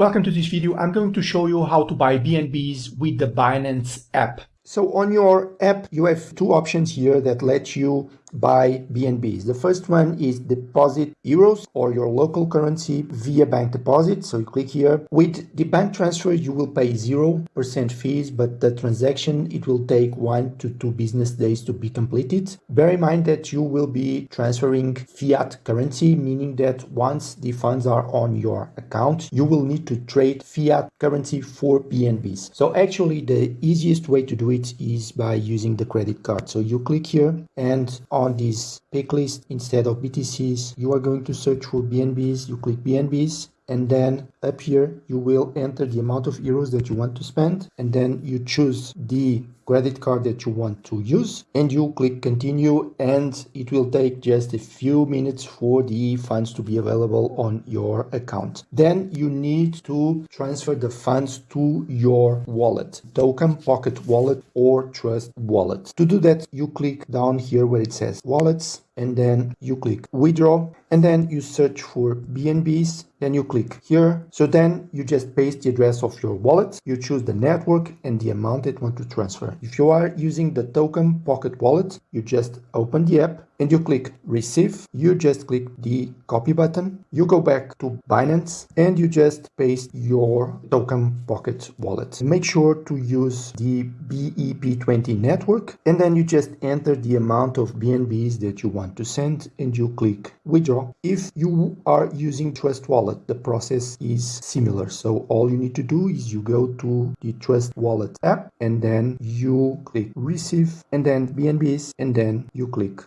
Welcome to this video. I'm going to show you how to buy BNBs with the Binance app. So on your app, you have two options here that let you buy BNBs. The first one is deposit euros or your local currency via bank deposit. So you click here. With the bank transfer, you will pay 0% fees, but the transaction, it will take one to two business days to be completed. Bear in mind that you will be transferring fiat currency, meaning that once the funds are on your account, you will need to trade fiat currency for BNBs. So actually the easiest way to do it is by using the credit card. So you click here and on this pick list. Instead of BTCs you are going to search for BNBs you click BNBs and then up here you will enter the amount of euros that you want to spend and then you choose the credit card that you want to use and you click continue and it will take just a few minutes for the funds to be available on your account. Then you need to transfer the funds to your wallet token pocket wallet or trust wallet. To do that you click down here where it says wallets and then you click withdraw and then you search for BNBs then you click here. So then you just paste the address of your wallet you choose the network and the amount that you want to transfer if you are using the token pocket wallet you just open the app and you click receive. You just click the copy button. You go back to binance and you just paste your token pocket wallet. Make sure to use the bep20 network and then you just enter the amount of bnbs that you want to send and you click withdraw. If you are using trust wallet the process is similar. So all you need to do is you go to the trust wallet app and then you click receive and then bnbs and then you click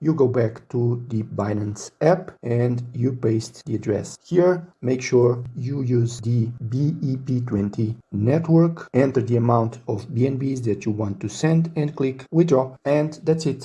you go back to the Binance app and you paste the address here. Make sure you use the BEP20 network, enter the amount of BNBs that you want to send and click withdraw and that's it.